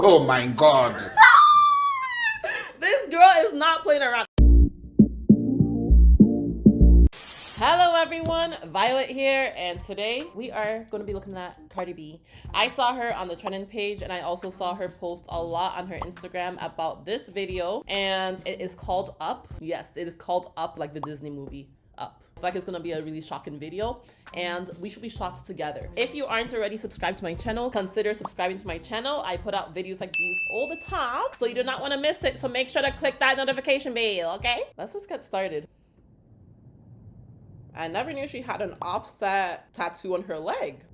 Oh my god. this girl is not playing around. Hello everyone, Violet here, and today we are going to be looking at Cardi B. I saw her on the trending page and I also saw her post a lot on her Instagram about this video and it is called Up. Yes, it is called Up like the Disney movie Up. Like it's gonna be a really shocking video and we should be shocked together. If you aren't already subscribed to my channel, consider subscribing to my channel. I put out videos like these all the time, so you do not want to miss it. So make sure to click that notification bell, okay? Let's just get started. I never knew she had an Offset tattoo on her leg.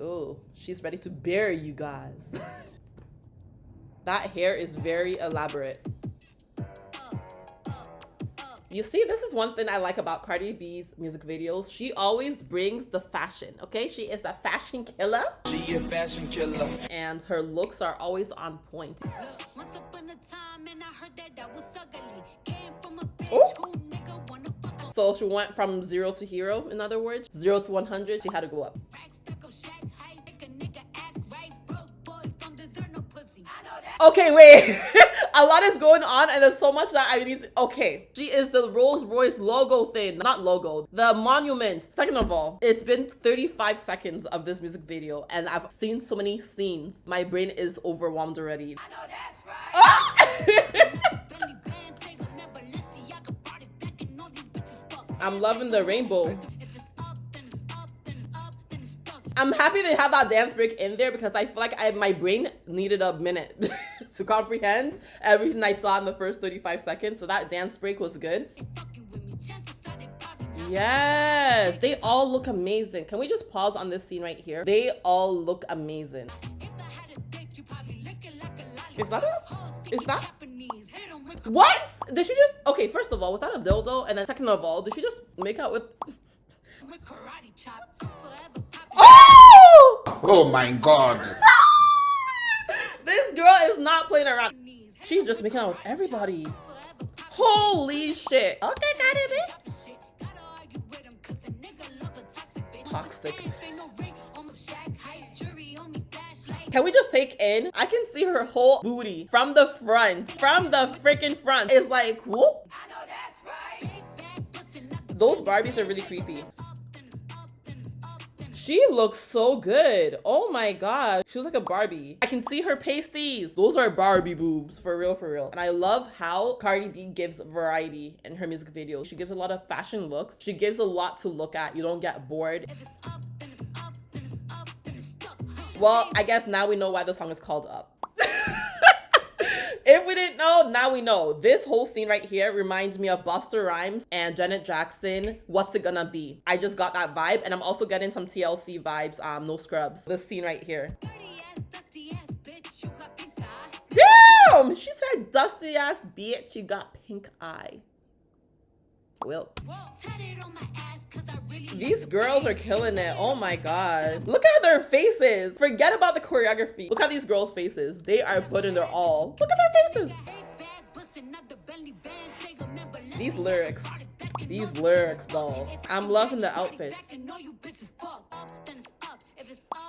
Oh, she's ready to bury you guys. that hair is very elaborate. You see, this is one thing I like about Cardi B's music videos. She always brings the fashion, okay? She is a fashion killer. She a fashion killer. And her looks are always on point. Ooh. So she went from zero to hero, in other words. Zero to 100, she had to go up. Okay, wait. a lot is going on and there's so much that I need to, okay. She is the Rolls Royce logo thing, not logo, the monument. Second of all, it's been 35 seconds of this music video and I've seen so many scenes. My brain is overwhelmed already. I know that's right. Ah! I'm loving the rainbow. I'm happy they have that dance break in there because I feel like I, my brain needed a minute to comprehend everything I saw in the first 35 seconds. So that dance break was good. Yes, they all look amazing. Can we just pause on this scene right here? They all look amazing. Is that a, is that what? Did she just okay? First of all, was that a dildo? And then second of all, did she just make out with? oh! My god! this girl is not playing around. She's just making out with everybody. Holy shit! Okay, Cardi B. Toxic. Can we just take in? I can see her whole booty from the front. From the freaking front. It's like, whoop. Those Barbies are really creepy. She looks so good. Oh my god. She looks like a Barbie. I can see her pasties. Those are Barbie boobs. For real, for real. And I love how Cardi B gives variety in her music videos. She gives a lot of fashion looks. She gives a lot to look at. You don't get bored. Well, I guess now we know why the song is called Up. If we didn't know, now we know. This whole scene right here reminds me of Busta Rhymes and Janet Jackson, What's It Gonna Be? I just got that vibe and I'm also getting some TLC vibes, um, no scrubs. This scene right here. Damn! She said, dusty ass bitch, you got pink eye. Well. These girls are killing it. Oh my god. Look at their faces. Forget about the choreography. Look at these girls' faces. They are putting their all. Look at their faces. These lyrics. These lyrics though. I'm loving the outfits.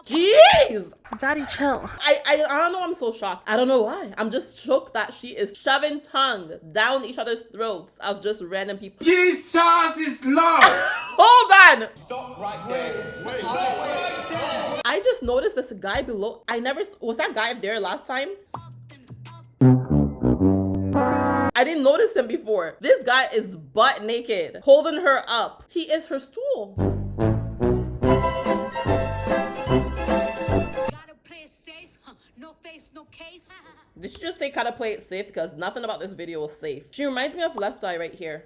Jeez! Daddy, chill. I, I, I don't know I'm so shocked. I don't know why. I'm just shocked that she is shoving tongue down each other's throats of just random people. Jesus is Lord! Hold on! Stop right there. Wait, stop right there. I just noticed this guy below. I never, was that guy there last time? I didn't notice him before. This guy is butt naked, holding her up. He is her stool. Did she just say gotta play it safe? Because nothing about this video is safe. She reminds me of Left Eye right here.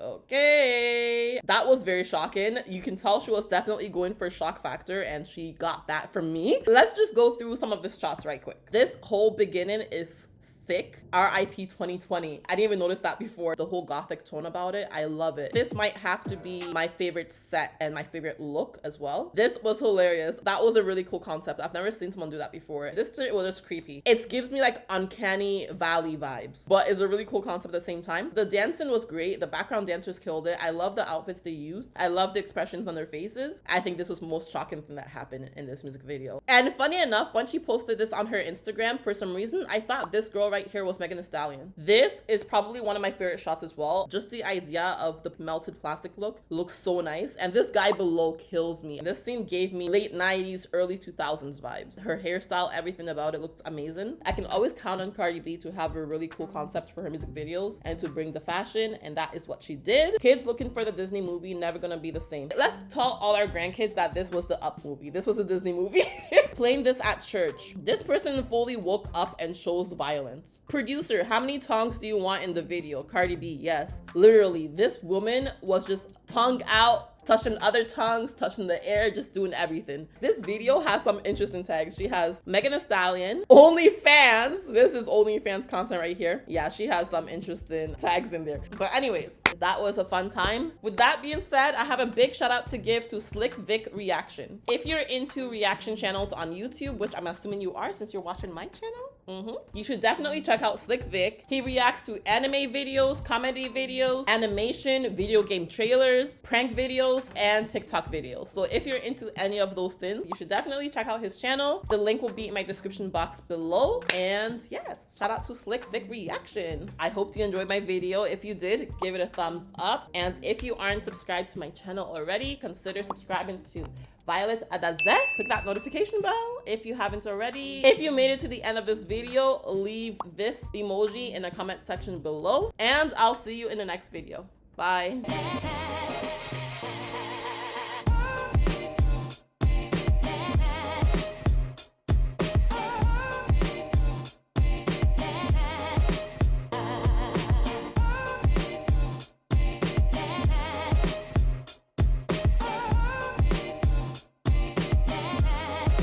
Okay. That was very shocking. You can tell she was definitely going for shock factor and she got that from me. Let's just go through some of the shots right quick. This whole beginning is thick. RIP 2020. I didn't even notice that before. The whole gothic tone about it. I love it. This might have to be my favorite set and my favorite look as well. This was hilarious. That was a really cool concept. I've never seen someone do that before. This was just creepy. It gives me like uncanny valley vibes, but it's a really cool concept at the same time. The dancing was great. The background dancers killed it. I love the outfits they used. I love the expressions on their faces. I think this was most shocking thing that happened in this music video. And funny enough, when she posted this on her Instagram, for some reason, I thought this girl right here was Megan Thee Stallion. This is probably one of my favorite shots as well. Just the idea of the melted plastic look looks so nice. And this guy below kills me. This scene gave me late 90s, early 2000s vibes. Her hairstyle, everything about it looks amazing. I can always count on Cardi B to have a really cool concept for her music videos and to bring the fashion. And that is what she did. Kids looking for the Disney movie, never gonna be the same. Let's tell all our grandkids that this was the Up movie. This was a Disney movie. Playing this at church. This person fully woke up and shows violence. Producer, how many tongues do you want in the video? Cardi B, yes. Literally, this woman was just tongue out touching other tongues, touching the air, just doing everything. This video has some interesting tags. She has Megan Thee Stallion, OnlyFans. This is OnlyFans content right here. Yeah, she has some interesting tags in there. But anyways, that was a fun time. With that being said, I have a big shout out to give to Slick Vic Reaction. If you're into reaction channels on YouTube, which I'm assuming you are since you're watching my channel, Mm -hmm. You should definitely check out Slick Vic. He reacts to anime videos, comedy videos, animation, video game trailers, prank videos, and TikTok videos. So if you're into any of those things, you should definitely check out his channel. The link will be in my description box below. And yes, shout out to Slick Vic Reaction. I hope you enjoyed my video. If you did, give it a thumbs up. And if you aren't subscribed to my channel already, consider subscribing to Violet Adaze. Click that notification bell if you haven't already. If you made it to the end of this video, leave this emoji in the comment section below. And I'll see you in the next video. Bye.